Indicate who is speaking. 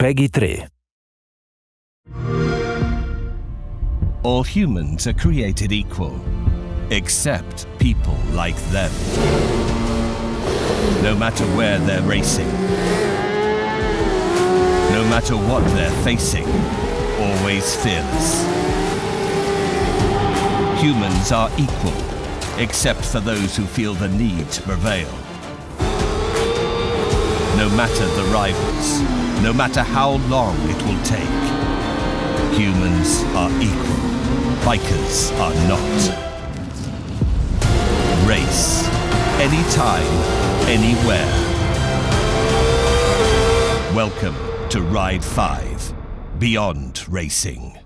Speaker 1: PEGI 3.
Speaker 2: All humans are created equal, except people like them. No matter where they're racing, no matter what they're facing, always fearless. Humans are equal, except for those who feel the need to prevail. No matter the rivals, no matter how long it will take, humans are equal. Bikers are not. Race. Anytime, anywhere. Welcome to Ride 5 Beyond Racing.